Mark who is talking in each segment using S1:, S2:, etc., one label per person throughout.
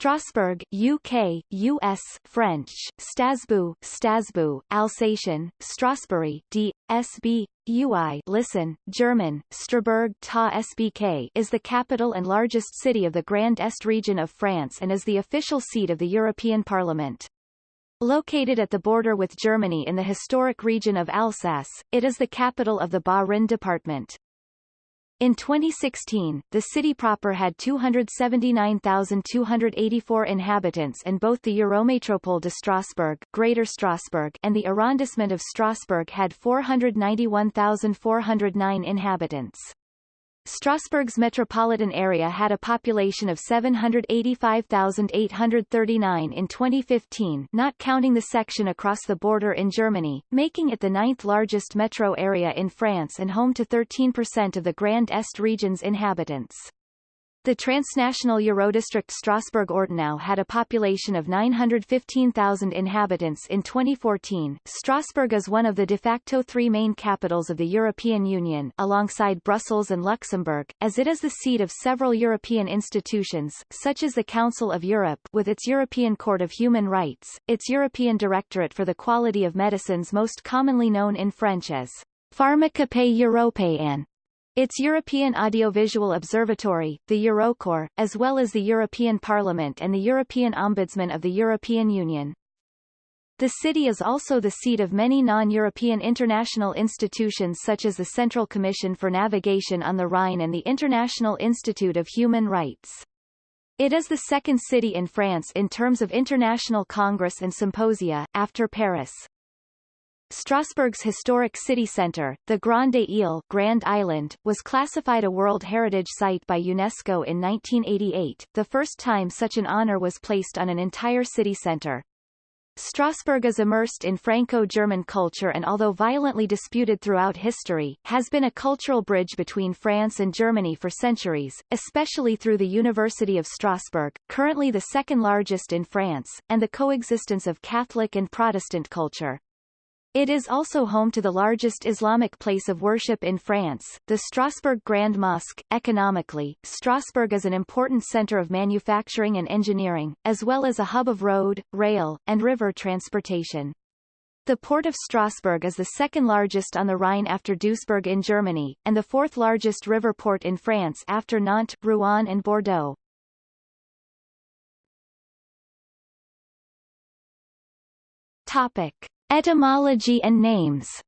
S1: Strasbourg, UK, US, French, Strasbourg, Strasbourg, Alsatian, Strasbourg, D, SB, UI listen, German, Straburg ta SBK is the capital and largest city of the Grand Est region of France and is the official seat of the European Parliament. Located at the border with Germany in the historic region of Alsace, it is the capital of the Bas-Rhin department. In 2016, the city proper had 279,284 inhabitants and both the Eurométropole de Strasbourg, Greater Strasbourg and the arrondissement of Strasbourg had 491,409 inhabitants. Strasbourg's metropolitan area had a population of 785,839 in 2015 not counting the section across the border in Germany, making it the ninth largest metro area in France and home to 13% of the Grand Est region's inhabitants. The transnational Eurodistrict Strasbourg-Ortenau had a population of 915,000 inhabitants in 2014. Strasbourg is one of the de facto three main capitals of the European Union alongside Brussels and Luxembourg, as it is the seat of several European institutions, such as the Council of Europe with its European Court of Human Rights, its European Directorate for the Quality of Medicines most commonly known in French as Pharmacopée Européenne, its European Audiovisual Observatory, the Eurocorps, as well as the European Parliament and the European Ombudsman of the European Union. The city is also the seat of many non-European international institutions such as the Central Commission for Navigation on the Rhine and the International Institute of Human Rights. It is the second city in France in terms of international congress and symposia, after Paris. Strasbourg's historic city centre, the Grande Ile Grand Island, was classified a World Heritage Site by UNESCO in 1988, the first time such an honour was placed on an entire city centre. Strasbourg is immersed in Franco-German culture and although violently disputed throughout history, has been a cultural bridge between France and Germany for centuries, especially through the University of Strasbourg, currently the second largest in France, and the coexistence of Catholic and Protestant culture. It is also home to the largest Islamic place of worship in France, the Strasbourg Grand Mosque. Economically, Strasbourg is an important center of manufacturing and engineering, as well as a hub of road, rail, and river transportation. The port of Strasbourg is the second largest on the Rhine after Duisburg in Germany, and the fourth largest river port in France after Nantes, Rouen and Bordeaux. Topic. Etymology and names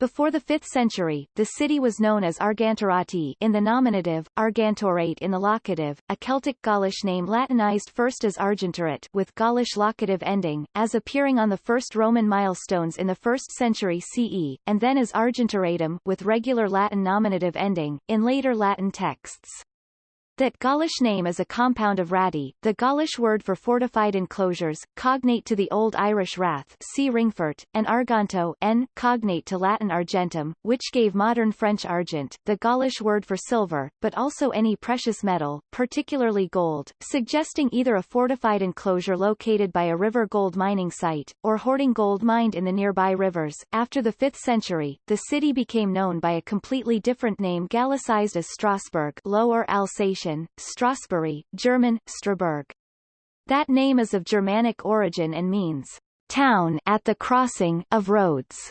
S1: Before the 5th century, the city was known as Argantorati in the nominative, Argantorate in the locative, a Celtic Gaulish name Latinized first as Argentorate with Gaulish locative ending, as appearing on the first Roman milestones in the 1st century CE, and then as Argentoratum with regular Latin nominative ending, in later Latin texts. That Gaulish name is a compound of rati, the Gaulish word for fortified enclosures, cognate to the Old Irish rath see Ringfort, and arganto n, cognate to Latin argentum, which gave modern French argent, the Gaulish word for silver, but also any precious metal, particularly gold, suggesting either a fortified enclosure located by a river gold mining site, or hoarding gold mined in the nearby rivers. After the 5th century, the city became known by a completely different name Gallicized as Strasbourg Lower Alsatian Strasbourg, German, Straburg. That name is of Germanic origin and means town at the crossing of roads.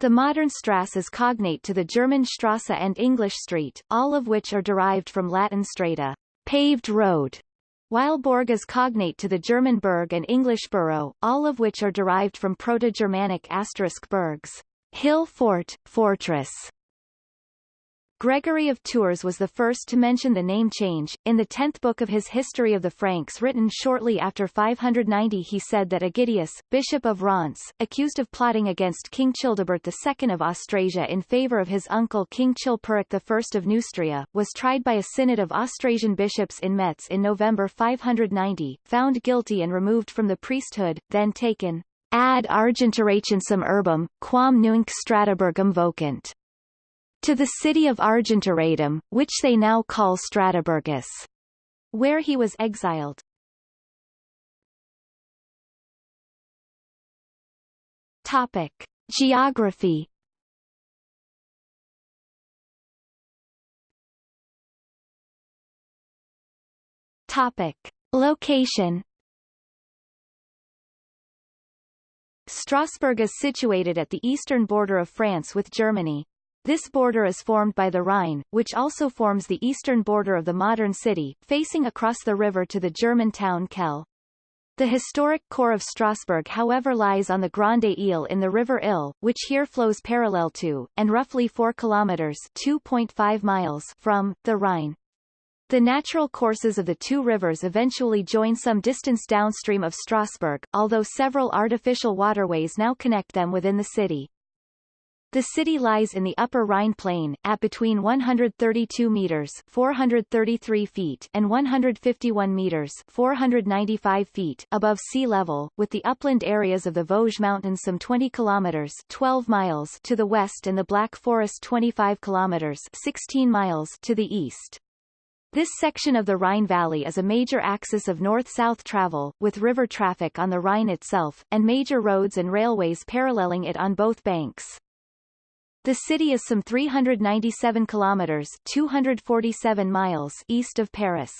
S1: The modern Strasse is cognate to the German Strasse and English street, all of which are derived from Latin strata, paved road, while Borg is cognate to the German Berg and English borough, all of which are derived from Proto-Germanic asterisk bergs, hill fort, fortress. Gregory of Tours was the first to mention the name change. In the tenth book of his History of the Franks written shortly after 590 he said that Egidius, bishop of Reims, accused of plotting against King Childebert II of Austrasia in favour of his uncle King Chilperic I of Neustria, was tried by a synod of Austrasian bishops in Metz in November 590, found guilty and removed from the priesthood, then taken ad argentorationsum urbum, quam nunc Strataburgum vocant to the city of Argentoratum, which they now call Strataburgus, where he was exiled. Topic. Geography Topic. Location Strasbourg is situated at the eastern border of France with Germany. This border is formed by the Rhine, which also forms the eastern border of the modern city, facing across the river to the German town Kehl. The historic core of Strasbourg however lies on the Grande Ile in the river Ill, which here flows parallel to, and roughly 4 kilometers 2.5 miles from, the Rhine. The natural courses of the two rivers eventually join some distance downstream of Strasbourg, although several artificial waterways now connect them within the city. The city lies in the upper Rhine plain, at between 132 meters 433 feet and 151 meters 495 feet above sea level, with the upland areas of the Vosges Mountains some 20 kilometers 12 miles to the west and the Black Forest 25 kilometers 16 miles to the east. This section of the Rhine Valley is a major axis of north-south travel, with river traffic on the Rhine itself, and major roads and railways paralleling it on both banks. The city is some 397 kilometers 247 miles east of Paris.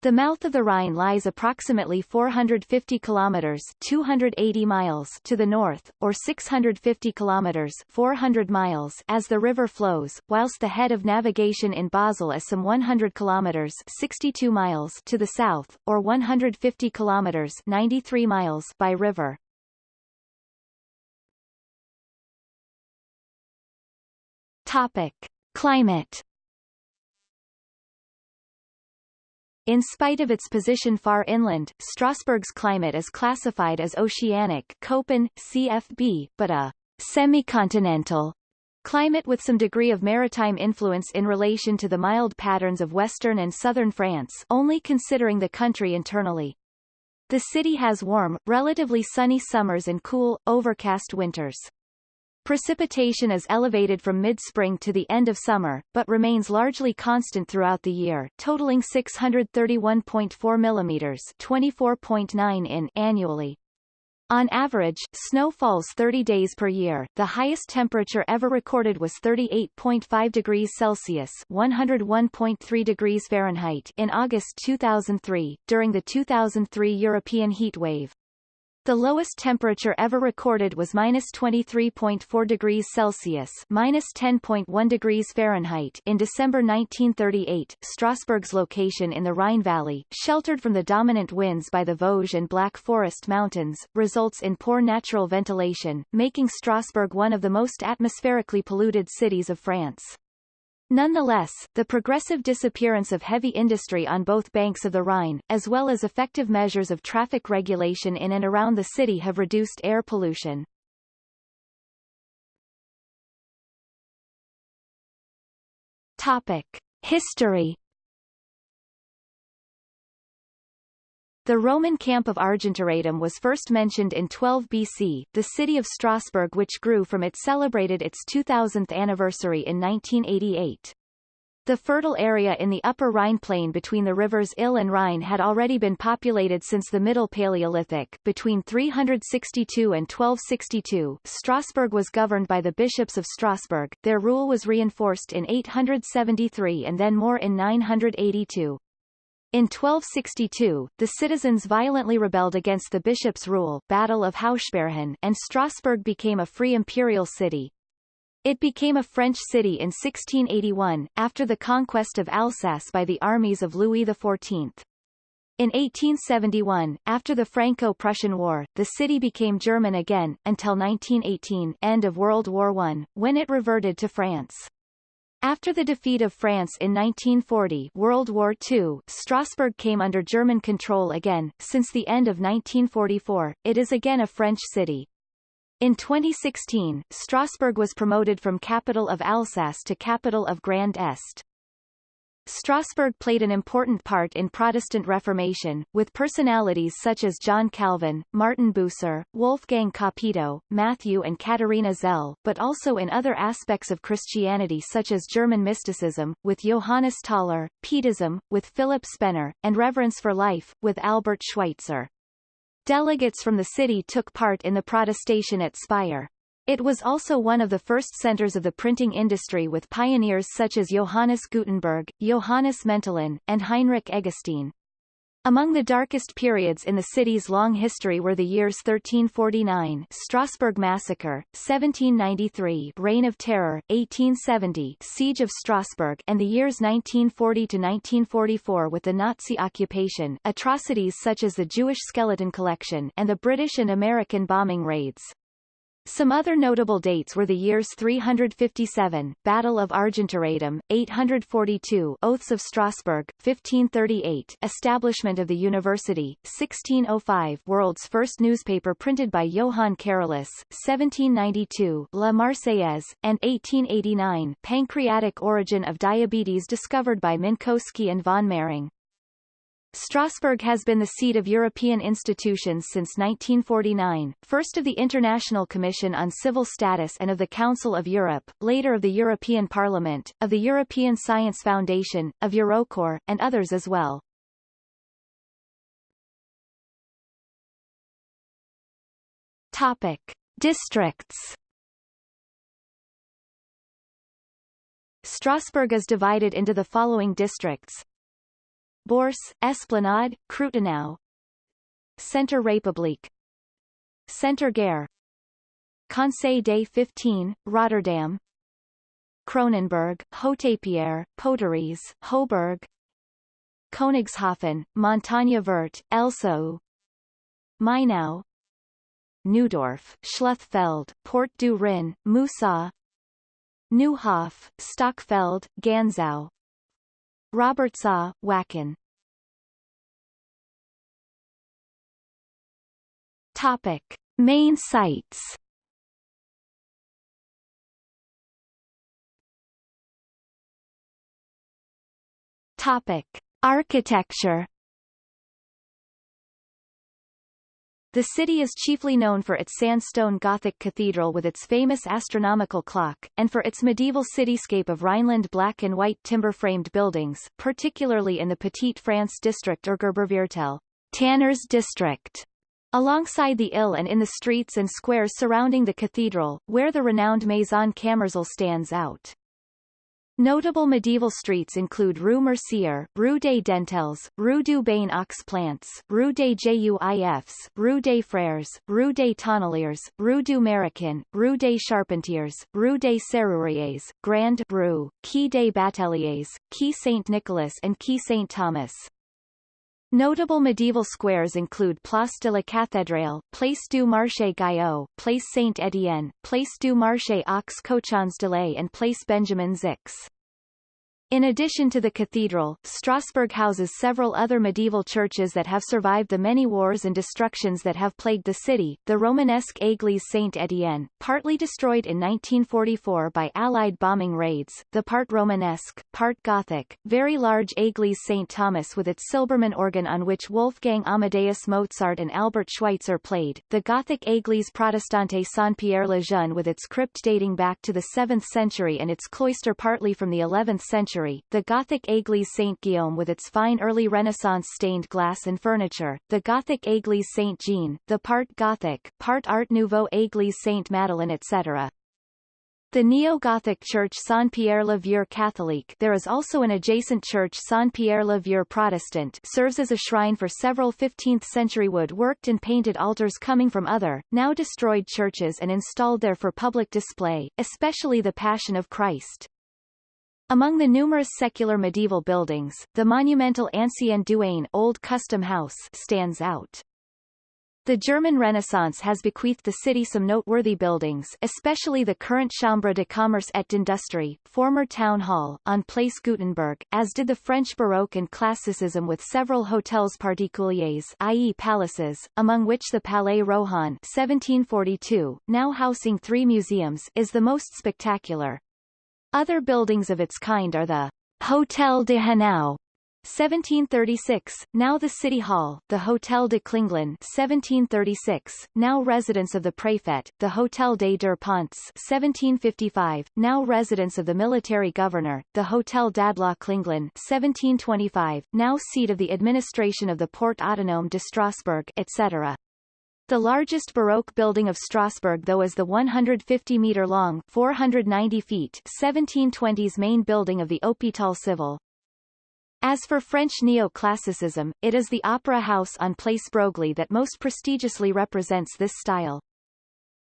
S1: The mouth of the Rhine lies approximately 450 kilometers 280 miles to the north, or 650 kilometers 400 miles as the river flows, whilst the head of navigation in Basel is some 100 kilometers 62 miles to the south, or 150 kilometers 93 miles by river. Topic: Climate In spite of its position far inland, Strasbourg's climate is classified as oceanic Köppen, CFB, but a semi-continental climate with some degree of maritime influence in relation to the mild patterns of western and southern France only considering the country internally. The city has warm, relatively sunny summers and cool, overcast winters. Precipitation is elevated from mid-spring to the end of summer, but remains largely constant throughout the year, totaling 631.4 mm 24.9 in annually. On average, snow falls 30 days per year. The highest temperature ever recorded was 38.5 degrees Celsius (101.3 degrees Fahrenheit) in August 2003, during the 2003 European heat wave. The lowest temperature ever recorded was minus 23.4 degrees Celsius minus 10.1 degrees Fahrenheit in December 1938. Strasbourg's location in the Rhine Valley, sheltered from the dominant winds by the Vosges and Black Forest Mountains, results in poor natural ventilation, making Strasbourg one of the most atmospherically polluted cities of France. Nonetheless, the progressive disappearance of heavy industry on both banks of the Rhine, as well as effective measures of traffic regulation in and around the city have reduced air pollution. Topic. History The Roman camp of Argentoratum was first mentioned in 12 BC. The city of Strasbourg which grew from it celebrated its 2000th anniversary in 1988. The fertile area in the upper Rhine plain between the rivers Ill and Rhine had already been populated since the Middle Paleolithic. Between 362 and 1262, Strasbourg was governed by the bishops of Strasbourg. Their rule was reinforced in 873 and then more in 982. In 1262, the citizens violently rebelled against the bishop's rule Battle of Hausbergen and Strasbourg became a free imperial city. It became a French city in 1681, after the conquest of Alsace by the armies of Louis XIV. In 1871, after the Franco-Prussian War, the city became German again, until 1918 end of World War I, when it reverted to France. After the defeat of France in 1940 World War II, Strasbourg came under German control again. Since the end of 1944, it is again a French city. In 2016, Strasbourg was promoted from capital of Alsace to capital of Grand Est. Strasbourg played an important part in Protestant Reformation, with personalities such as John Calvin, Martin Bucer, Wolfgang Capito, Matthew and Katharina Zell, but also in other aspects of Christianity such as German mysticism, with Johannes Tauler, Pietism, with Philip Spener, and Reverence for Life, with Albert Schweitzer. Delegates from the city took part in the protestation at Speyer. It was also one of the first centers of the printing industry with pioneers such as Johannes Gutenberg, Johannes Mentelin, and Heinrich Eggestein. Among the darkest periods in the city's long history were the years 1349 Strasbourg Massacre, 1793 Reign of Terror, 1870 Siege of Strasbourg and the years 1940 to 1944 with the Nazi occupation atrocities such as the Jewish skeleton collection and the British and American bombing raids. Some other notable dates were the years 357, Battle of Argentoratum, 842, Oaths of Strasbourg, 1538, establishment of the university, 1605, world's first newspaper printed by Johann Carolus, 1792, La Marseillaise, and 1889, pancreatic origin of diabetes discovered by Minkowski and von Mering. Strasbourg has been the seat of European institutions since 1949, first of the International Commission on Civil Status and of the Council of Europe, later of the European Parliament, of the European Science Foundation, of Eurocorps, and others as well. Topic. Districts Strasbourg is divided into the following districts Bourse, Esplanade, Krutenau Centre République. Centre Gare Conseil des 15, Rotterdam. Cronenbourg, Hautepierre, Poteries, Hoburg Königshofen, Montagne Verte, Elsau Mainau Neudorf, Schluthfeld, Port du Rhin, Musau. Neuhof, Stockfeld, Ganzau Robertsau, Wacken Topic. Main sites Topic. Architecture The city is chiefly known for its sandstone Gothic cathedral with its famous astronomical clock, and for its medieval cityscape of Rhineland black and white timber-framed buildings, particularly in the Petite France district or Gerberviertel, Tanner's district, alongside the Ill and in the streets and squares surrounding the cathedral, where the renowned Maison Kammerzell stands out. Notable medieval streets include Rue Mercier, Rue des Dentelles, Rue du Bain aux Plants, Rue des Juifs, Rue des Frères, Rue des Tonneliers, Rue du Maroquin, Rue des Charpentiers, Rue des Serruriers, Grand Rue, Quai des Bateliers, Quai Saint-Nicolas and Quai Saint-Thomas. Notable medieval squares include Place de la Cathédrale, Place du Marché Gayot, Place Saint-Étienne, Place du Marché aux Cochons de Lait and Place Benjamin Zix. In addition to the cathedral, Strasbourg houses several other medieval churches that have survived the many wars and destructions that have plagued the city. The Romanesque Église Saint-Étienne, partly destroyed in 1944 by Allied bombing raids, the part Romanesque, part Gothic, very large Église St. Thomas with its Silbermann organ on which Wolfgang Amadeus Mozart and Albert Schweitzer played, the Gothic Église Protestante Saint-Pierre-le-Jeune with its crypt dating back to the 7th century and its cloister partly from the 11th century century, the Gothic Église Saint-Guillaume with its fine early Renaissance stained glass and furniture, the Gothic Église Saint-Jean, the part Gothic, part Art Nouveau Église Saint-Madeleine etc. The neo-Gothic church Saint-Pierre-le-Vieux Catholique there is also an adjacent church Saint-Pierre-le-Vieux Protestant serves as a shrine for several 15th-century wood-worked and painted altars coming from other, now destroyed churches and installed there for public display, especially the Passion of Christ. Among the numerous secular medieval buildings, the monumental Ancien Douane Old Custom House stands out. The German Renaissance has bequeathed the city some noteworthy buildings especially the current Chambre de Commerce et d'Industrie, former town hall, on Place Gutenberg, as did the French Baroque and Classicism with several hotels particuliers i.e. palaces, among which the Palais Rohan 1742, now housing three museums, is the most spectacular. Other buildings of its kind are the Hotel de Hanau, 1736, now the City Hall, the Hotel de Klinglin 1736, now residence of the Préfet, the Hotel des Deux Ponts 1755, now residence of the military governor, the Hotel d'Andlau Klinglin 1725, now seat of the administration of the Port Autonome de Strasbourg etc. The largest Baroque building of Strasbourg though is the 150-metre-long 490 feet 1720s main building of the Hôpital Civil. As for French neoclassicism, it is the Opera House on Place Broglie that most prestigiously represents this style.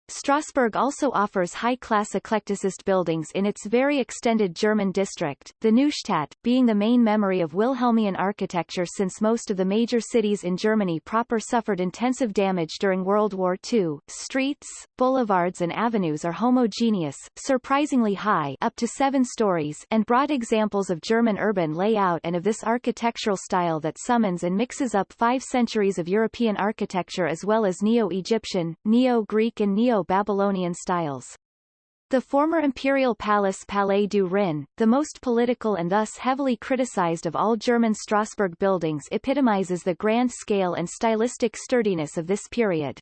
S1: Strasbourg also offers high-class eclecticist buildings in its very extended German district, the Neustadt, being the main memory of Wilhelmian architecture since most of the major cities in Germany proper suffered intensive damage during World War II. Streets, boulevards and avenues are homogeneous, surprisingly high up to seven stories and broad examples of German urban layout and of this architectural style that summons and mixes up five centuries of European architecture as well as Neo-Egyptian, Neo-Greek and Neo Neo-Babylonian styles. The former imperial palace Palais du Rhin, the most political and thus heavily criticized of all German Strasbourg buildings epitomizes the grand scale and stylistic sturdiness of this period.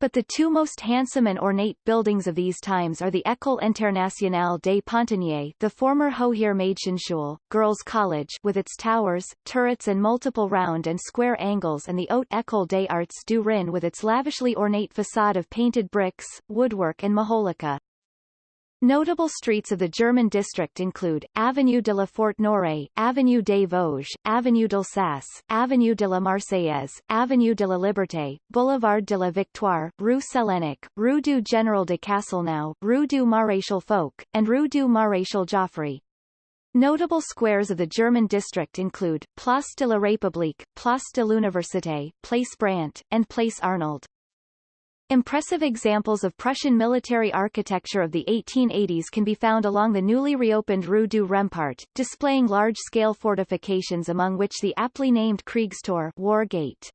S1: But the two most handsome and ornate buildings of these times are the École Internationale des Pontonniers the former Hoher Mädchenschule, Girls' College with its towers, turrets and multiple round and square angles and the Haute École des Arts du Rhin with its lavishly ornate facade of painted bricks, woodwork and majolica. Notable streets of the German district include, Avenue de la Forêt-Noire, Avenue des Vosges, Avenue d'Alsace, Avenue de la Marseillaise, Avenue de la Liberté, Boulevard de la Victoire, Rue Sellenic, Rue du Général de Castelnau, Rue du Maréchal Foch, and Rue du Maréchal Joffre. Notable squares of the German district include, Place de la République, Place de l'Université, Place Brant, and Place Arnold. Impressive examples of Prussian military architecture of the 1880s can be found along the newly reopened Rue du Rempart, displaying large-scale fortifications among which the aptly named Kriegstor War Gate.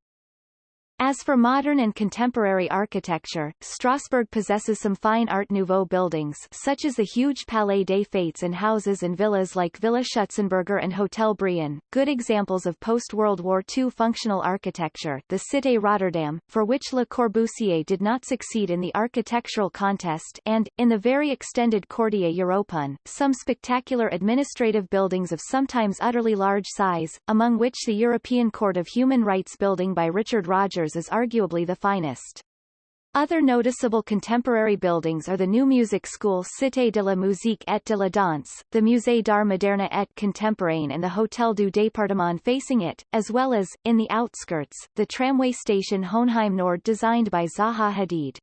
S1: As for modern and contemporary architecture, Strasbourg possesses some fine Art Nouveau buildings such as the huge Palais des Fêtes and houses and villas like Villa Schutzenberger and Hotel Brion, good examples of post-World War II functional architecture the Cité Rotterdam, for which Le Corbusier did not succeed in the architectural contest and, in the very extended Quartier Européen, some spectacular administrative buildings of sometimes utterly large size, among which the European Court of Human Rights building by Richard Rogers is arguably the finest. Other noticeable contemporary buildings are the new music school Cité de la Musique et de la Danse, the Musée d'Art Moderne et Contemporain and the Hôtel du Département facing it, as well as, in the outskirts, the tramway station Hoenheim Nord designed by Zaha Hadid.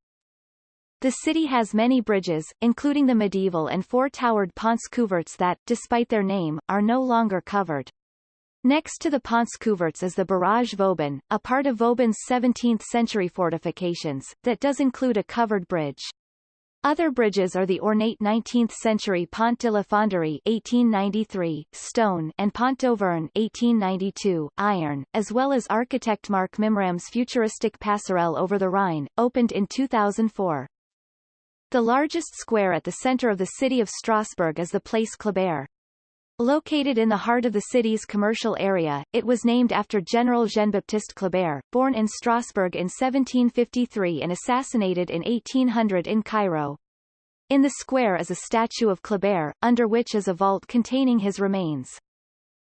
S1: The city has many bridges, including the medieval and four-towered Ponts Couverts that, despite their name, are no longer covered. Next to the Ponts Couverts is the Barrage Vauban, a part of Vauban's 17th-century fortifications, that does include a covered bridge. Other bridges are the ornate 19th-century Pont de la Fonderie 1893, stone and Pont d'Auvergne 1892, iron, as well as architect Marc Mimram's futuristic passerelle over the Rhine, opened in 2004. The largest square at the center of the city of Strasbourg is the Place Kléber. Located in the heart of the city's commercial area, it was named after General Jean-Baptiste Kléber, born in Strasbourg in 1753 and assassinated in 1800 in Cairo. In the square is a statue of Kléber, under which is a vault containing his remains.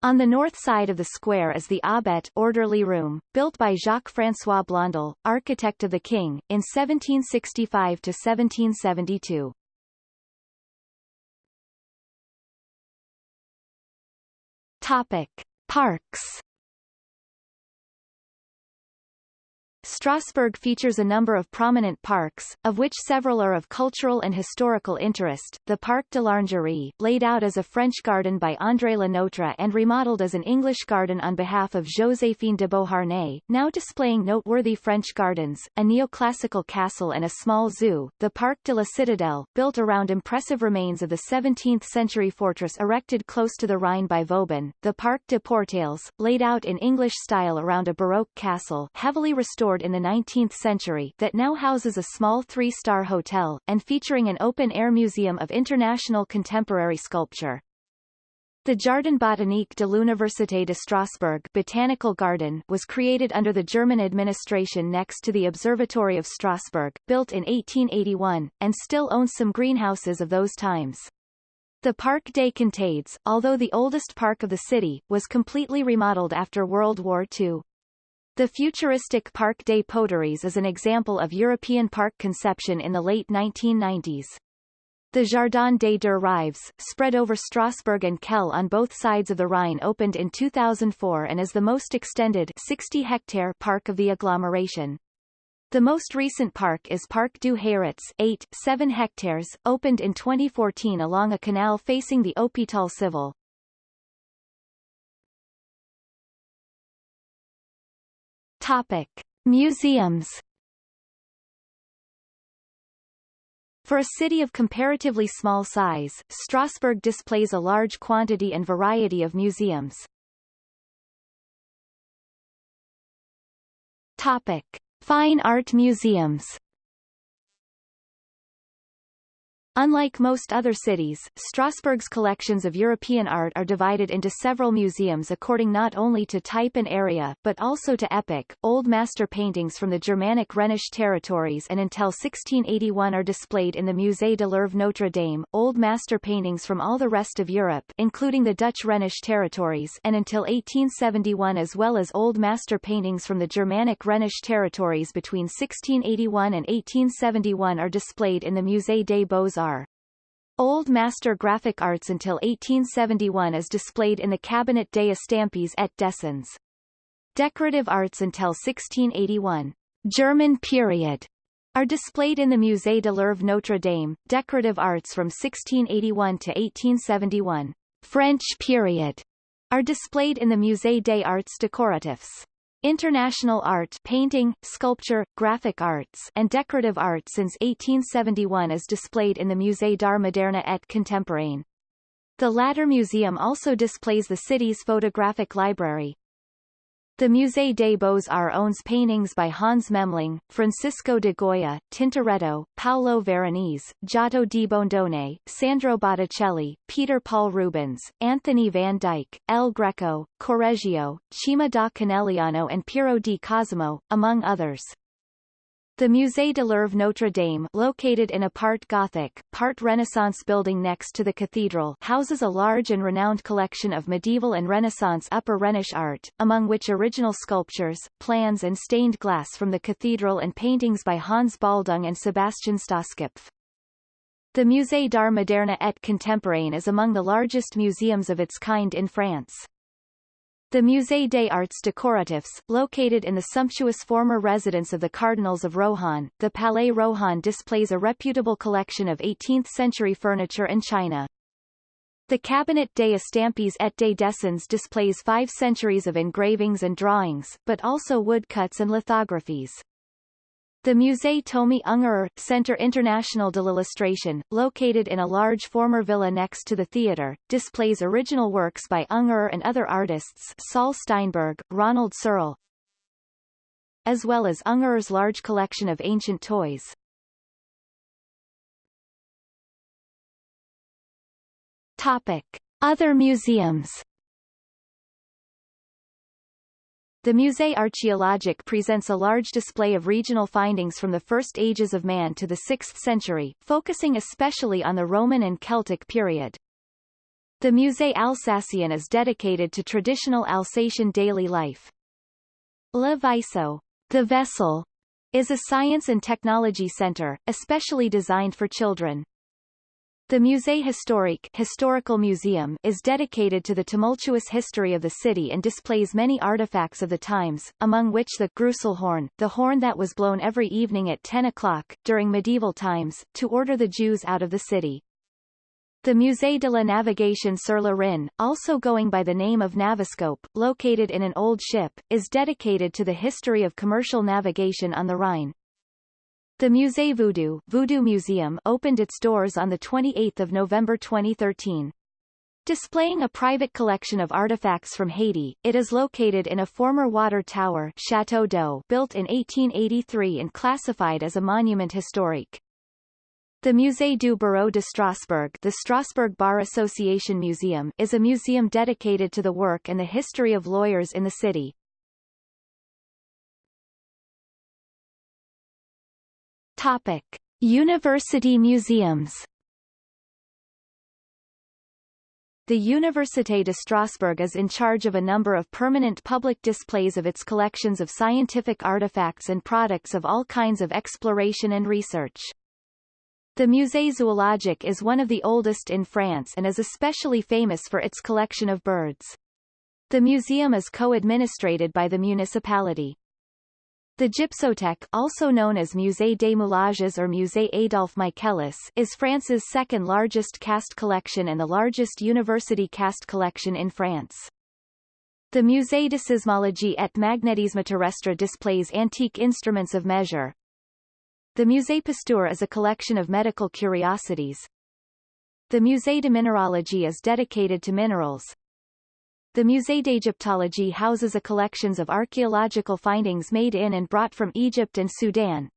S1: On the north side of the square is the Aubette orderly room, built by Jacques-François Blondel, architect of the king, in 1765-1772. Topic: Parks Strasbourg features a number of prominent parks, of which several are of cultural and historical interest. The Parc de l'Orangerie, laid out as a French garden by André Le Nôtre and remodeled as an English garden on behalf of Joséphine de Beauharnais, now displaying noteworthy French gardens, a neoclassical castle and a small zoo. The Parc de la Citadelle, built around impressive remains of the 17th-century fortress erected close to the Rhine by Vauban. The Parc de Pourtalès, laid out in English style around a Baroque castle, heavily restored in the 19th century that now houses a small three-star hotel, and featuring an open-air museum of international contemporary sculpture. The Jardin botanique de l'Université de Strasbourg Botanical Garden was created under the German administration next to the Observatory of Strasbourg, built in 1881, and still owns some greenhouses of those times. The Parc des Contades, although the oldest park of the city, was completely remodeled after World War II. The futuristic Parc des Poteries is an example of European park conception in the late 1990s. The Jardin des Deux Rives, spread over Strasbourg and Kehl on both sides of the Rhine opened in 2004 and is the most extended 60-hectare park of the agglomeration. The most recent park is Parc du Hayritz 8, 7 hectares, opened in 2014 along a canal facing the Hôpital Civil. Topic. Museums For a city of comparatively small size, Strasbourg displays a large quantity and variety of museums. Topic. Fine art museums Unlike most other cities, Strasbourg's collections of European art are divided into several museums according not only to type and area, but also to epoch. Old master paintings from the Germanic Rhenish territories and until 1681 are displayed in the Musée de l'Oeuvre Notre Dame. Old master paintings from all the rest of Europe, including the Dutch Rhenish territories, and until 1871 as well as old master paintings from the Germanic Rhenish territories between 1681 and 1871 are displayed in the Musée des Beaux-Arts Old Master Graphic Arts until 1871 is displayed in the Cabinet des Estampes et Dessins. Decorative Arts until 1681. German period are displayed in the Musée de l'Oeuvre Notre Dame, decorative arts from 1681 to 1871. French period are displayed in the Musée des Arts Décoratifs. International art painting, sculpture, graphic arts and decorative art since 1871 is displayed in the Musée d'Art Moderne et Contemporain. The latter museum also displays the city's photographic library. The Musée des Beaux-Arts owns paintings by Hans Memling, Francisco de Goya, Tintoretto, Paolo Veronese, Giotto di Bondone, Sandro Botticelli, Peter Paul Rubens, Anthony van Dyck, El Greco, Correggio, Cima da Conegliano and Piero di Cosimo, among others. The Musée de l'Oeuvre Notre Dame located in a part Gothic, part Renaissance building next to the cathedral houses a large and renowned collection of medieval and Renaissance Upper Rhenish art, among which original sculptures, plans and stained glass from the cathedral and paintings by Hans Baldung and Sebastian Stoskopf. The Musée d'Art Moderne et Contemporain is among the largest museums of its kind in France. The Musée des Arts Décoratifs, located in the sumptuous former residence of the Cardinals of Rohan, the Palais Rohan displays a reputable collection of 18th-century furniture and china. The Cabinet des Estampes et des Dessins displays five centuries of engravings and drawings, but also woodcuts and lithographies. The Musée Tomi Ungerer, Centre International de l'Illustration, located in a large former villa next to the theatre, displays original works by Ungerer and other artists Saul Steinberg, Ronald Searle, as well as Ungerer's large collection of ancient toys. Topic. Other museums The Musée Archéologique presents a large display of regional findings from the first ages of man to the 6th century, focusing especially on the Roman and Celtic period. The Musée Alsacien is dedicated to traditional Alsatian daily life. Le Vaisseau, the vessel, is a science and technology center, especially designed for children. The Musée Historique Historical Museum is dedicated to the tumultuous history of the city and displays many artifacts of the times, among which the Gruselhorn, the horn that was blown every evening at 10 o'clock, during medieval times, to order the Jews out of the city. The Musée de la Navigation sur le Rhin, also going by the name of Naviscope, located in an old ship, is dedicated to the history of commercial navigation on the Rhine. The Musée Voodoo, Voodoo Museum opened its doors on 28 November 2013. Displaying a private collection of artifacts from Haiti, it is located in a former water tower Chateau d'eau built in 1883 and classified as a monument historique. The Musée du Barreau de Strasbourg the Strasbourg Bar Association Museum is a museum dedicated to the work and the history of lawyers in the city. Topic. University museums The Université de Strasbourg is in charge of a number of permanent public displays of its collections of scientific artifacts and products of all kinds of exploration and research. The Musée Zoologique is one of the oldest in France and is especially famous for its collection of birds. The museum is co-administrated by the municipality. The Gypsothèque also known as Musée des Moulages or Musée Adolphe Michaelis is France's second largest cast collection and the largest university cast collection in France. The Musée de Sismologie et Magnétisme Terrestre displays antique instruments of measure. The Musée Pasteur is a collection of medical curiosities. The Musée de Minéralogie is dedicated to minerals. The Musée d'Égyptologie houses a collections of archaeological findings made in and brought from Egypt and Sudan.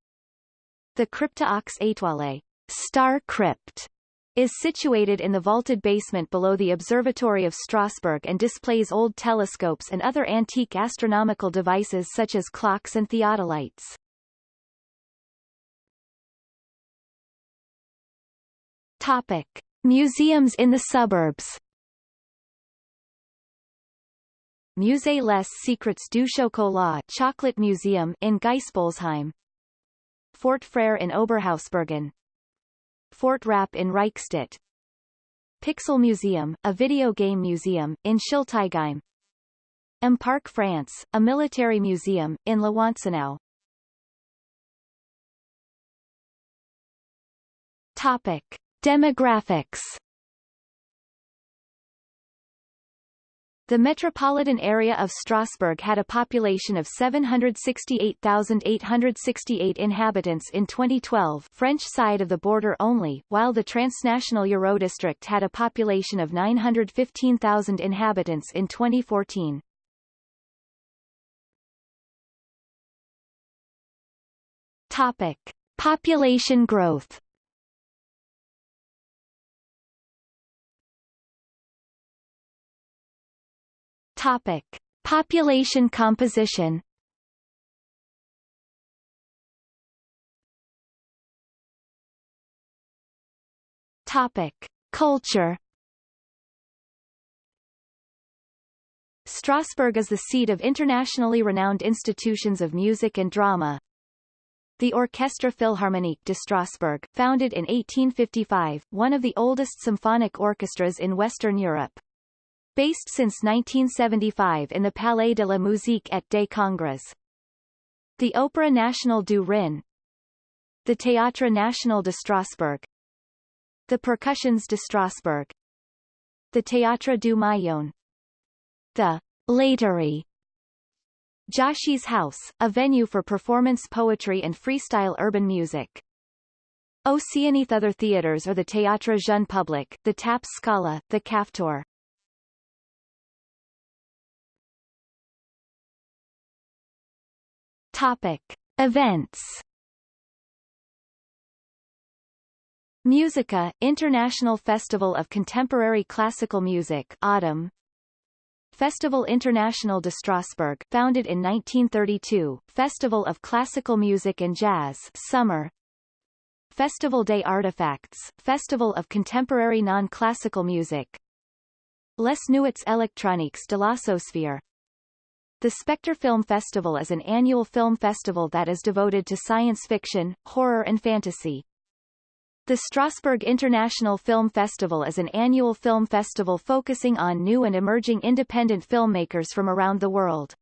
S1: The Crypte aux Étoiles Star Crypt is situated in the vaulted basement below the Observatory of Strasbourg and displays old telescopes and other antique astronomical devices such as clocks and theodolites. Topic. Museums in the suburbs Musée les Secrets du Chocolat Chocolate Museum in Geispolsheim Fort Frère in Oberhausbergen Fort Rapp in Reichstett. Pixel Museum, a video game museum, in Schiltigheim M-Parc France, a military museum, in La Wantzenau Topic. Demographics The metropolitan area of Strasbourg had a population of 768,868 inhabitants in 2012 French side of the border only, while the transnational Eurodistrict had a population of 915,000 inhabitants in 2014. Topic. Population growth Topic. Population composition Topic. Culture Strasbourg is the seat of internationally renowned institutions of music and drama. The Orchestre Philharmonique de Strasbourg, founded in 1855, one of the oldest symphonic orchestras in Western Europe. Based since 1975 in the Palais de la Musique et des Congrès. The Opéra National du Rhin The Théâtre National de Strasbourg The Percussions de Strasbourg The Théâtre du Maillon The Laiterie Joshi's House, a venue for performance poetry and freestyle urban music. Oceanith other theaters are the Théâtre Jeune Public, the Taps Scala, the Kafteur. Topic. Events. Musica, International Festival of Contemporary Classical Music Autumn. Festival International de Strasbourg founded in 1932, Festival of Classical Music and Jazz Summer. Festival des Artefacts, Festival of Contemporary Non-Classical Music. Les Nuits électroniques de la Sosphère the Spectre Film Festival is an annual film festival that is devoted to science fiction, horror and fantasy. The Strasbourg International Film Festival is an annual film festival focusing on new and emerging independent filmmakers from around the world.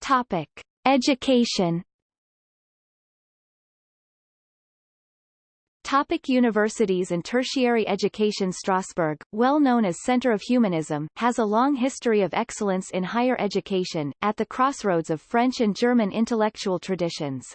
S1: Topic. Education Topic universities and tertiary education Strasbourg, well known as Center of Humanism, has a long history of excellence in higher education, at the crossroads of French and German intellectual traditions.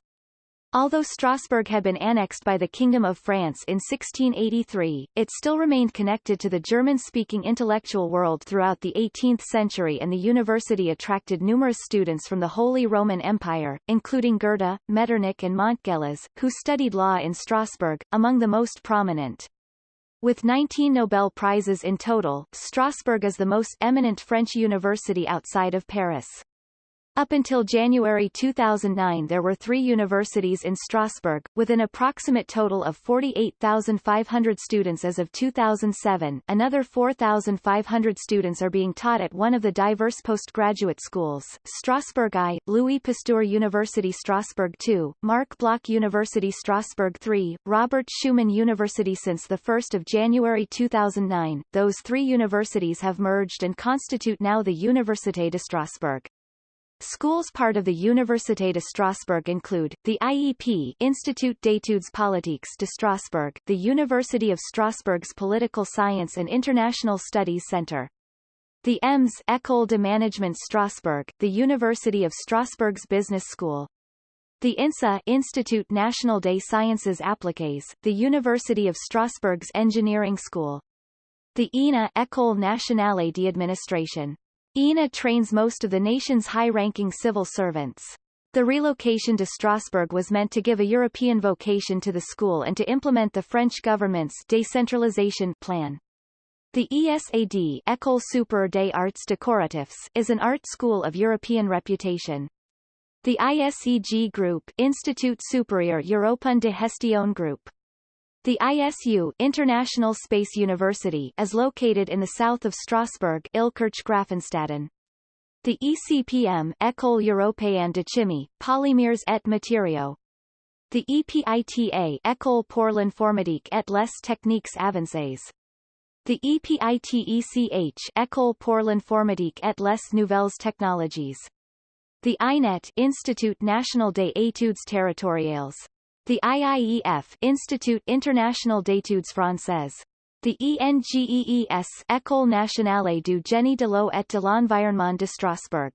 S1: Although Strasbourg had been annexed by the Kingdom of France in 1683, it still remained connected to the German-speaking intellectual world throughout the 18th century and the university attracted numerous students from the Holy Roman Empire, including Goethe, Metternich and Montgelas, who studied law in Strasbourg, among the most prominent. With 19 Nobel Prizes in total, Strasbourg is the most eminent French university outside of Paris. Up until January 2009 there were three universities in Strasbourg, with an approximate total of 48,500 students as of 2007. Another 4,500 students are being taught at one of the diverse postgraduate schools, Strasbourg I, Louis Pasteur University Strasbourg II, Marc Bloch University Strasbourg III, Robert Schuman University Since 1 January 2009, those three universities have merged and constitute now the Université de Strasbourg. Schools part of the Université de Strasbourg include, the IEP Institut d'études politiques de Strasbourg, the University of Strasbourg's Political Science and International Studies Center. The EMS École de Management Strasbourg, the University of Strasbourg's Business School. The INSA Institut National des Sciences Appliquées, the University of Strasbourg's Engineering School. The ENA École Nationale d'Administration. ENA trains most of the nation's high-ranking civil servants. The relocation to Strasbourg was meant to give a European vocation to the school and to implement the French government's decentralization plan. The ESAD École Supérieure des Arts Décoratifs is an art school of European reputation. The ISEG Group Institut Supérieur Européen de Gestion Group the ISU International Space University is located in the south of Strasbourg Illkirch-Graffenstaden. The ECPM École Européenne de Chimie, Polymères et Matériaux. The EPITA École pour l'informatique et les techniques avancées. The EPITECH École pour l'informatique et les nouvelles technologies. The INET Institut National des Études Territoriales. The IIEF Institut International d'études françaises. The ENGEES École nationale du génie de l'eau et de l'environnement de Strasbourg.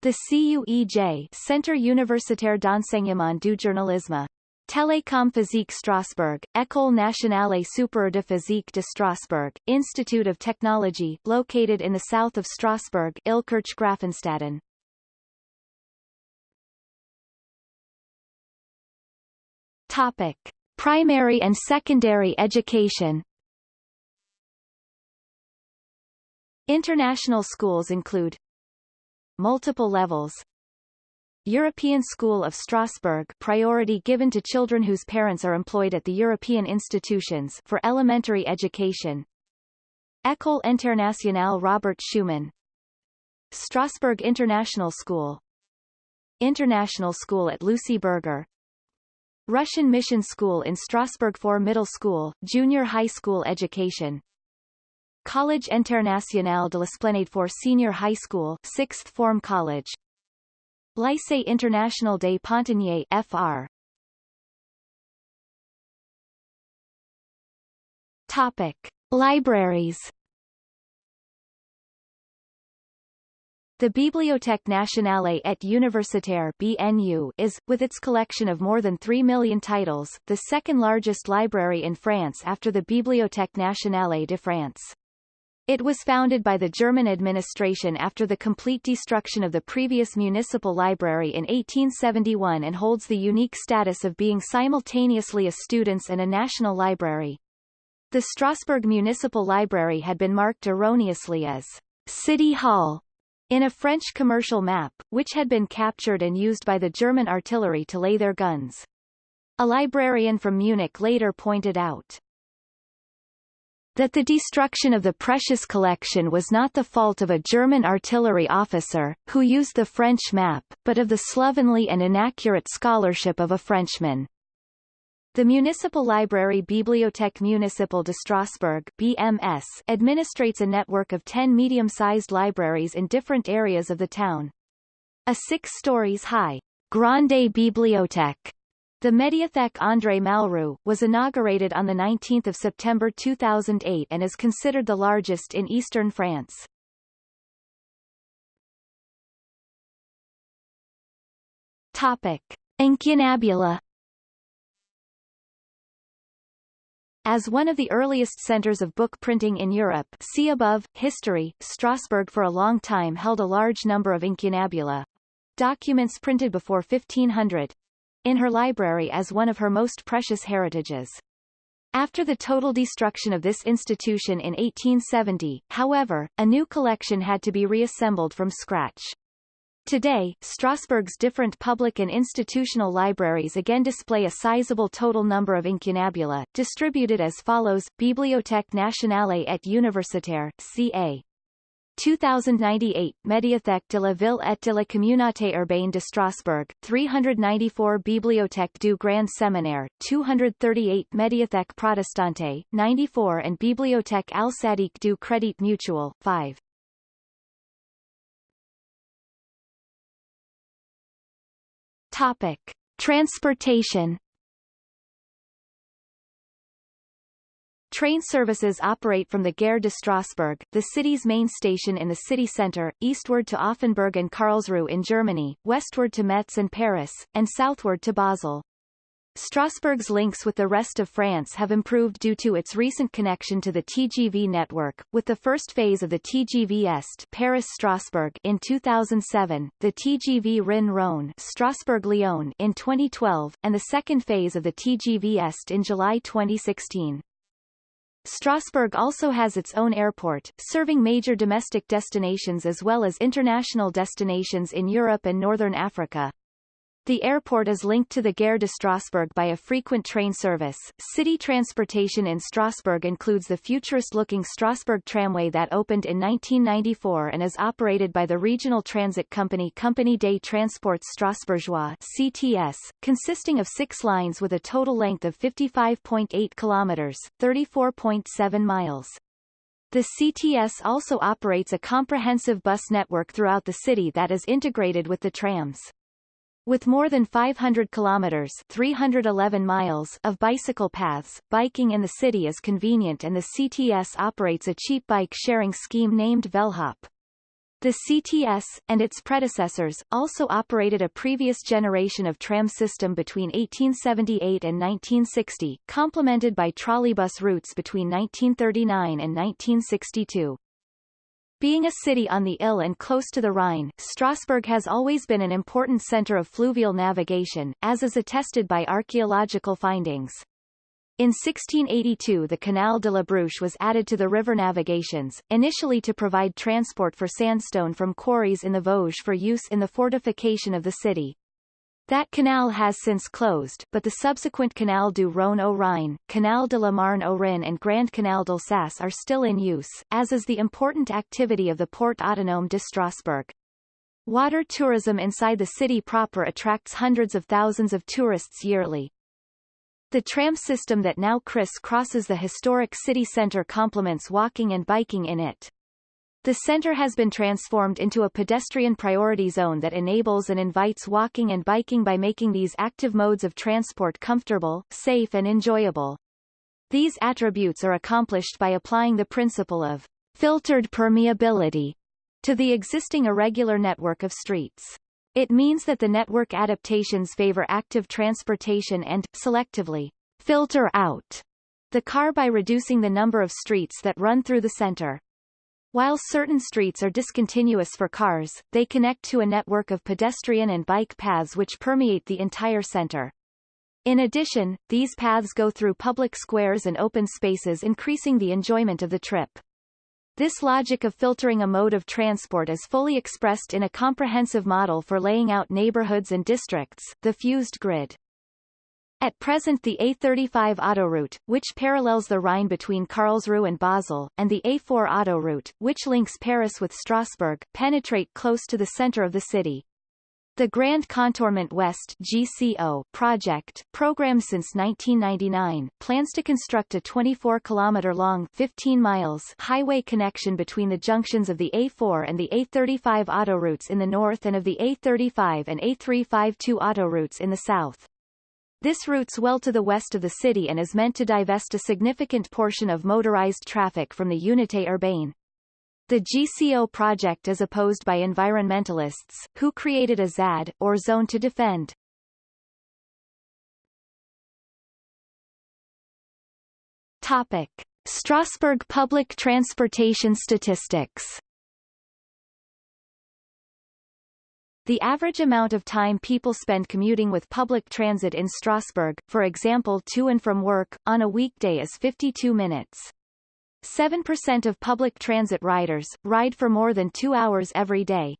S1: The CUEJ Centre universitaire d'enseignement du journalisme. Télécom Physique Strasbourg, École nationale supérieure de physique de Strasbourg, Institute of Technology, located in the south of Strasbourg Illkirch-Graffenstaden. Topic. Primary and secondary education. International schools include Multiple levels. European School of Strasbourg priority given to children whose parents are employed at the European institutions for elementary education. École Internationale Robert Schuman. Strasbourg International School. International School at Lucie Berger Russian Mission School in Strasbourg for middle school, junior high school education. College International de l'Esplanade for senior high school, sixth form college. Lycée International des Pontonniers FR. Topic: Libraries. The Bibliothèque nationale et universitaire BNU is, with its collection of more than 3 million titles, the second largest library in France after the Bibliothèque nationale de France. It was founded by the German administration after the complete destruction of the previous municipal library in 1871 and holds the unique status of being simultaneously a student's and a national library. The Strasbourg Municipal Library had been marked erroneously as City Hall in a French commercial map, which had been captured and used by the German artillery to lay their guns. A librarian from Munich later pointed out that the destruction of the precious collection was not the fault of a German artillery officer, who used the French map, but of the slovenly and inaccurate scholarship of a Frenchman. The municipal library Bibliothèque Municipale de Strasbourg BMS administrates a network of 10 medium-sized libraries in different areas of the town. A six stories high Grande Bibliothèque the Médiathèque André Malraux, was inaugurated on 19 September 2008 and is considered the largest in eastern France. Topic. Incunabula As one of the earliest centers of book printing in Europe see above, history, Strasbourg for a long time held a large number of incunabula documents printed before 1500 in her library as one of her most precious heritages. After the total destruction of this institution in 1870, however, a new collection had to be reassembled from scratch. Today, Strasbourg's different public and institutional libraries again display a sizable total number of incunabula, distributed as follows, Bibliothèque nationale et universitaire, ca. 2098 Médiathèque de la Ville et de la Communauté urbaine de Strasbourg, 394 Bibliothèque du Grand Séminaire, 238 Médiathèque Protestante, 94 and Bibliothèque Alsatique du Crédit Mutuel, 5. Topic. Transportation Train services operate from the Gare de Strasbourg, the city's main station in the city centre, eastward to Offenburg and Karlsruhe in Germany, westward to Metz and Paris, and southward to Basel. Strasbourg's links with the rest of France have improved due to its recent connection to the TGV network, with the first phase of the TGV Est Paris-Strasbourg in 2007, the TGV Rhin-Rhône Strasbourg-Lyon in 2012, and the second phase of the TGV Est in July 2016. Strasbourg also has its own airport, serving major domestic destinations as well as international destinations in Europe and Northern Africa. The airport is linked to the Gare de Strasbourg by a frequent train service. City transportation in Strasbourg includes the futurist-looking Strasbourg tramway that opened in 1994 and is operated by the regional transit company Compagnie des Transports Strasbourgeois CTS, consisting of six lines with a total length of 55.8 kilometers, 34.7 miles. The CTS also operates a comprehensive bus network throughout the city that is integrated with the trams. With more than 500 kilometers 311 miles of bicycle paths, biking in the city is convenient and the CTS operates a cheap bike-sharing scheme named Velhop. The CTS, and its predecessors, also operated a previous generation of tram system between 1878 and 1960, complemented by trolleybus routes between 1939 and 1962. Being a city on the Ill and close to the Rhine, Strasbourg has always been an important center of fluvial navigation, as is attested by archaeological findings. In 1682 the Canal de la Bruche was added to the river navigations, initially to provide transport for sandstone from quarries in the Vosges for use in the fortification of the city. That canal has since closed, but the subsequent Canal du Rhône au Rhin, Canal de la Marne au Rhin and Grand Canal d'Alsace are still in use, as is the important activity of the Port Autonome de Strasbourg. Water tourism inside the city proper attracts hundreds of thousands of tourists yearly. The tram system that now criss-crosses the historic city centre complements walking and biking in it. The center has been transformed into a pedestrian priority zone that enables and invites walking and biking by making these active modes of transport comfortable, safe and enjoyable. These attributes are accomplished by applying the principle of filtered permeability to the existing irregular network of streets. It means that the network adaptations favor active transportation and, selectively, filter out the car by reducing the number of streets that run through the center. While certain streets are discontinuous for cars, they connect to a network of pedestrian and bike paths which permeate the entire center. In addition, these paths go through public squares and open spaces increasing the enjoyment of the trip. This logic of filtering a mode of transport is fully expressed in a comprehensive model for laying out neighborhoods and districts, the fused grid. At present the A35 autoroute, which parallels the Rhine between Karlsruhe and Basel, and the A4 autoroute, which links Paris with Strasbourg, penetrate close to the center of the city. The Grand Contournement Ouest GCO project, programmed since 1999, plans to construct a 24-kilometer-long 15 miles highway connection between the junctions of the A4 and the A35 autoroutes in the north and of the A35 and A352 autoroutes in the south. This routes well to the west of the city and is meant to divest a significant portion of motorized traffic from the Unité urbaine. The GCO project is opposed by environmentalists, who created a ZAD, or zone to defend. Topic. Strasbourg public transportation statistics The average amount of time people spend commuting with public transit in Strasbourg, for example to and from work, on a weekday is 52 minutes. 7% of public transit riders, ride for more than two hours every day.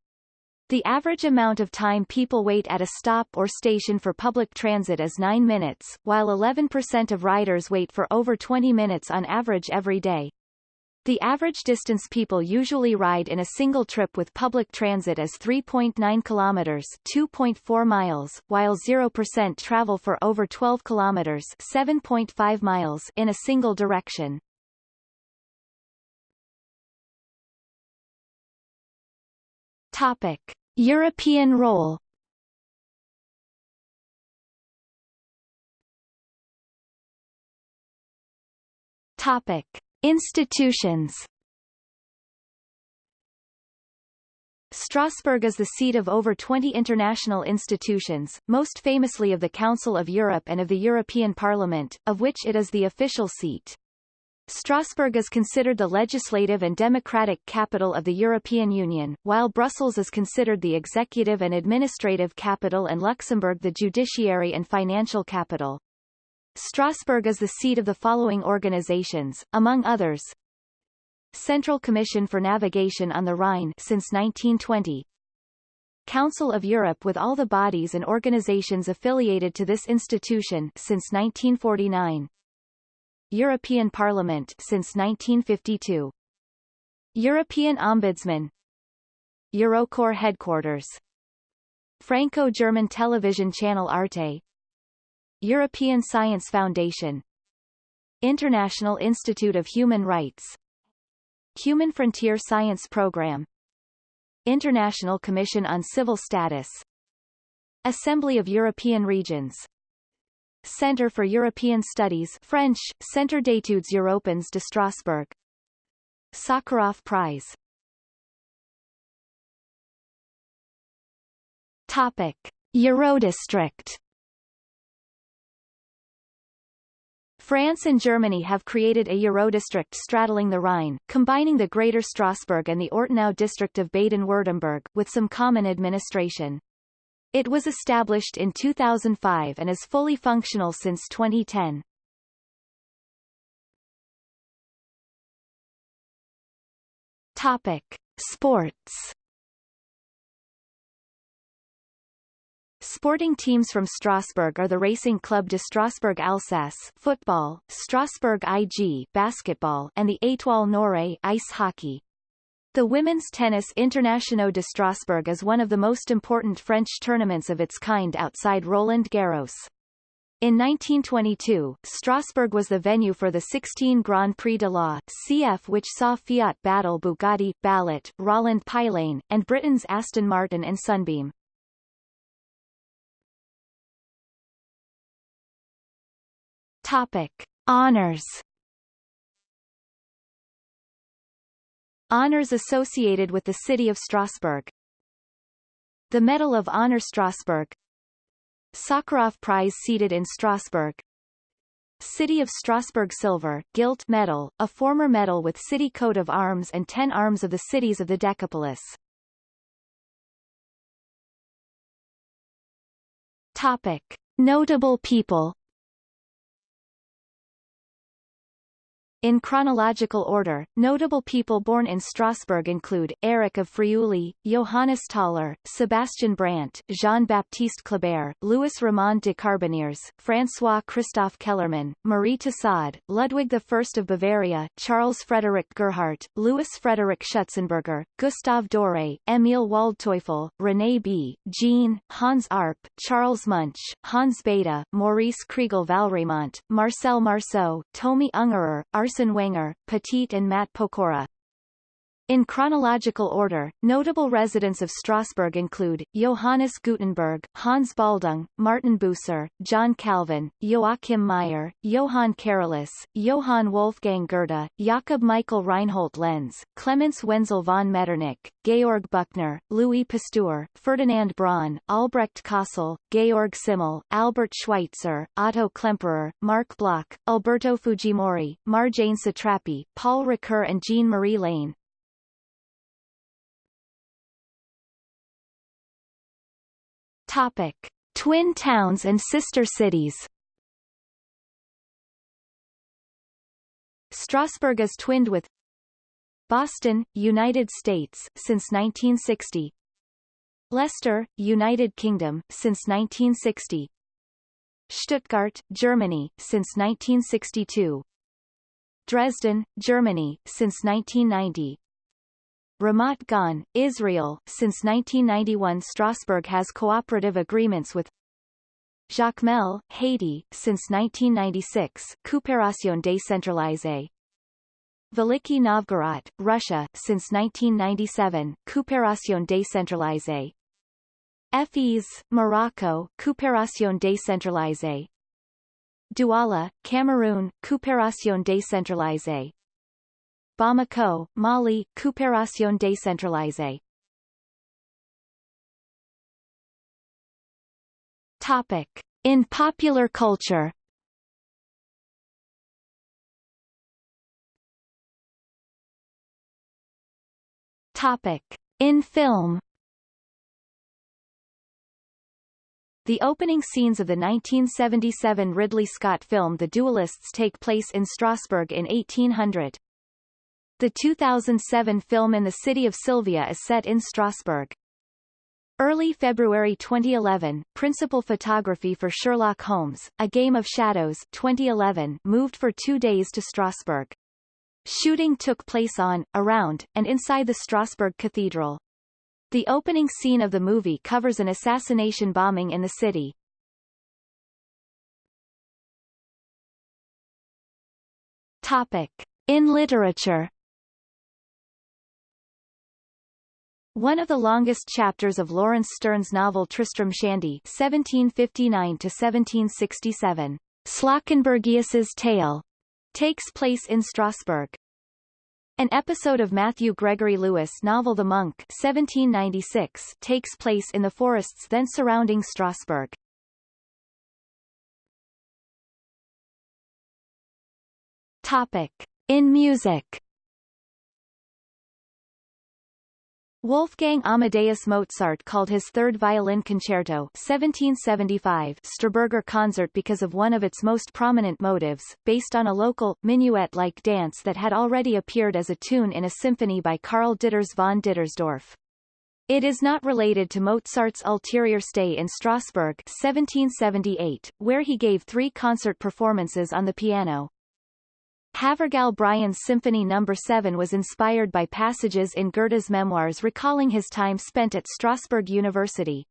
S1: The average amount of time people wait at a stop or station for public transit is 9 minutes, while 11% of riders wait for over 20 minutes on average every day. The average distance people usually ride in a single trip with public transit is 3.9 kilometers, 2.4 miles, while 0% travel for over 12 kilometers, 7.5 miles in a single direction. Topic: European role Topic. Institutions Strasbourg is the seat of over 20 international institutions, most famously of the Council of Europe and of the European Parliament, of which it is the official seat. Strasbourg is considered the legislative and democratic capital of the European Union, while Brussels is considered the executive and administrative capital and Luxembourg the judiciary and financial capital. Strasbourg is the seat of the following organizations, among others. Central Commission for Navigation on the Rhine since 1920. Council of Europe with all the bodies and organizations affiliated to this institution since 1949. European Parliament since 1952. European Ombudsman Eurocorps headquarters Franco-German television channel Arte European Science Foundation. International Institute of Human Rights. Human Frontier Science Program. International Commission on Civil Status. Assembly of European Regions. Centre for European Studies French, Centre d'études européennes de Strasbourg. Sakharov Prize. Topic. Eurodistrict France and Germany have created a Eurodistrict straddling the Rhine, combining the Greater Strasbourg and the Ortenau district of Baden-Württemberg, with some common administration. It was established in 2005 and is fully functional since 2010. Topic: Sports. Sporting teams from Strasbourg are the Racing Club de Strasbourg Alsace football, Strasbourg IG basketball, and the Étoile Noire ice hockey. The Women's Tennis International de Strasbourg is one of the most important French tournaments of its kind outside Roland Garros. In 1922, Strasbourg was the venue for the 16 Grand Prix de la CF which saw Fiat battle Bugatti, Ballot, Rolland-Pilain, and Britain's Aston Martin and Sunbeam. Topic. Honours Honours associated with the city of Strasbourg The Medal of Honor Strasbourg Sakharov Prize seated in Strasbourg City of Strasbourg Silver, Gilt Medal, a former medal with city coat of arms and ten arms of the cities of the Decapolis. Topic. Notable people In chronological order, notable people born in Strasbourg include, Eric of Friuli, Johannes Thaler, Sebastian Brant, Jean-Baptiste Kleber, Louis Ramond de Carbonnières, François Christophe Kellermann, Marie Tussaud, Ludwig I of Bavaria, Charles Frederick Gerhardt, Louis Frederick Schutzenberger, Gustave Doré, Emil Waldteufel, René B., Jean, Hans Arp, Charles Munch, Hans Bethe, Maurice Kriegel Valrimont, Marcel Marceau, Tomi Ungerer, Arsene Wenger, Petit and Matt Pokora. In chronological order, notable residents of Strasbourg include, Johannes Gutenberg, Hans Baldung, Martin Bucer, John Calvin, Joachim Meyer, Johann Carolus, Johann Wolfgang Goethe, Jakob Michael Reinhold Lenz, Clemens Wenzel von Metternich, Georg Büchner, Louis Pasteur, Ferdinand Braun, Albrecht Kossel, Georg Simmel, Albert Schweitzer, Otto Klemperer, Marc Bloch, Alberto Fujimori, Marjane Satrapi, Paul Ricoeur and Jean-Marie Lehn, Topic. Twin towns and sister cities. Strasbourg is twinned with Boston, United States, since 1960 Leicester, United Kingdom, since 1960 Stuttgart, Germany, since 1962 Dresden, Germany, since 1990 Ramat Gan, Israel, since 1991 Strasbourg has cooperative agreements with Jacmel, Haiti, since 1996 Coopération décentralisée. Veliki Novgorod, Russia, since 1997 Coopération décentralisée. Fez, Morocco, Coopération décentralisée. Douala, Cameroon, Coopération décentralisée Bamako, Mali, Coopération décentralisée Topic. In popular culture Topic. In film The opening scenes of the 1977 Ridley Scott film The Duelists take place in Strasbourg in 1800. The 2007 film In the City of Sylvia is set in Strasbourg. Early February 2011, principal photography for Sherlock Holmes, A Game of Shadows 2011 moved for two days to Strasbourg. Shooting took place on, around, and inside the Strasbourg Cathedral. The opening scene of the movie covers an assassination bombing in the city. Topic. In literature One of the longest chapters of Laurence Sterne's novel Tristram Shandy (1759–1767), Slawkenbergius's Tale, takes place in Strasbourg. An episode of Matthew Gregory Lewis' novel The Monk 1796 takes place in the forests then surrounding Strasbourg. Topic. In music Wolfgang Amadeus Mozart called his third violin concerto 1775 Strasburger concert because of one of its most prominent motives, based on a local, minuet-like dance that had already appeared as a tune in a symphony by Karl Ditters von Dittersdorf. It is not related to Mozart's ulterior stay in Strasbourg 1778, where he gave three concert performances on the piano. Havergal Brian's Symphony No. 7 was inspired by passages in Goethe's memoirs recalling his time spent at Strasbourg University.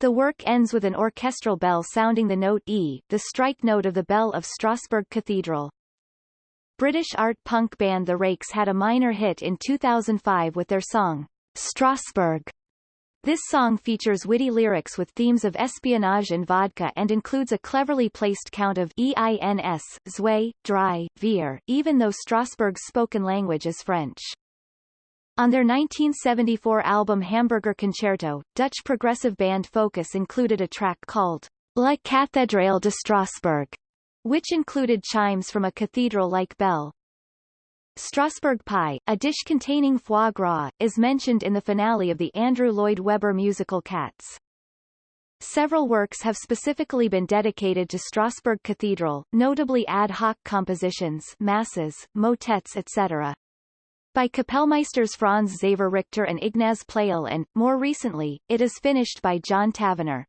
S1: The work ends with an orchestral bell sounding the note E, the strike note of the bell of Strasbourg Cathedral. British art punk band The Rakes had a minor hit in 2005 with their song, Strasbourg, this song features witty lyrics with themes of espionage and vodka and includes a cleverly placed count of EINS, Zwei, Dry, Vier, even though Strasbourg's spoken language is French. On their 1974 album Hamburger Concerto, Dutch progressive band Focus included a track called La Cathédrale de Strasbourg, which included chimes from a cathedral-like bell. Strasbourg pie, a dish containing foie gras, is mentioned in the finale of the Andrew Lloyd Webber musical Cats. Several works have specifically been dedicated to Strasbourg Cathedral, notably ad hoc compositions masses, motets etc. By Kapellmeisters Franz Xaver Richter and Ignaz Pleyel and, more recently, it is finished by John Tavener.